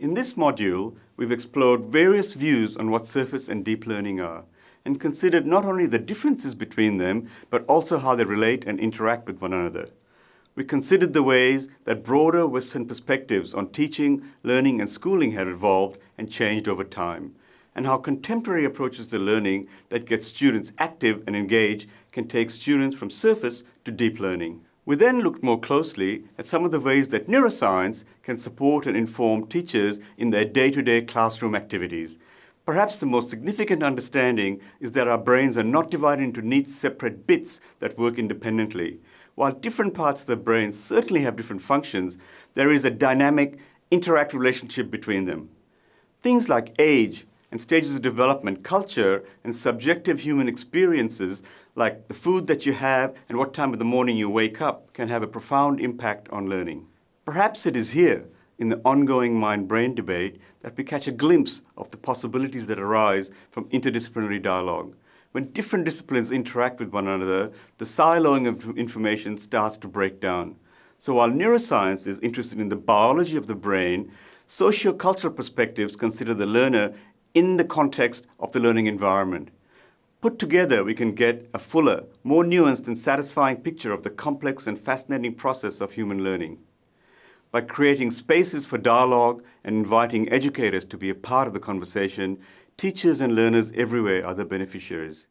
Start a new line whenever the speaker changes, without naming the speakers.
In this module, we've explored various views on what surface and deep learning are, and considered not only the differences between them, but also how they relate and interact with one another. We considered the ways that broader Western perspectives on teaching, learning, and schooling had evolved and changed over time, and how contemporary approaches to learning that get students active and engaged can take students from surface to deep learning. We then looked more closely at some of the ways that neuroscience can support and inform teachers in their day-to-day -day classroom activities. Perhaps the most significant understanding is that our brains are not divided into neat separate bits that work independently. While different parts of the brain certainly have different functions, there is a dynamic, interactive relationship between them. Things like age, and stages of development, culture, and subjective human experiences like the food that you have and what time of the morning you wake up can have a profound impact on learning. Perhaps it is here, in the ongoing mind-brain debate, that we catch a glimpse of the possibilities that arise from interdisciplinary dialogue. When different disciplines interact with one another, the siloing of information starts to break down. So while neuroscience is interested in the biology of the brain, sociocultural perspectives consider the learner in the context of the learning environment. Put together, we can get a fuller, more nuanced and satisfying picture of the complex and fascinating process of human learning. By creating spaces for dialogue and inviting educators to be a part of the conversation, teachers and learners everywhere are the beneficiaries.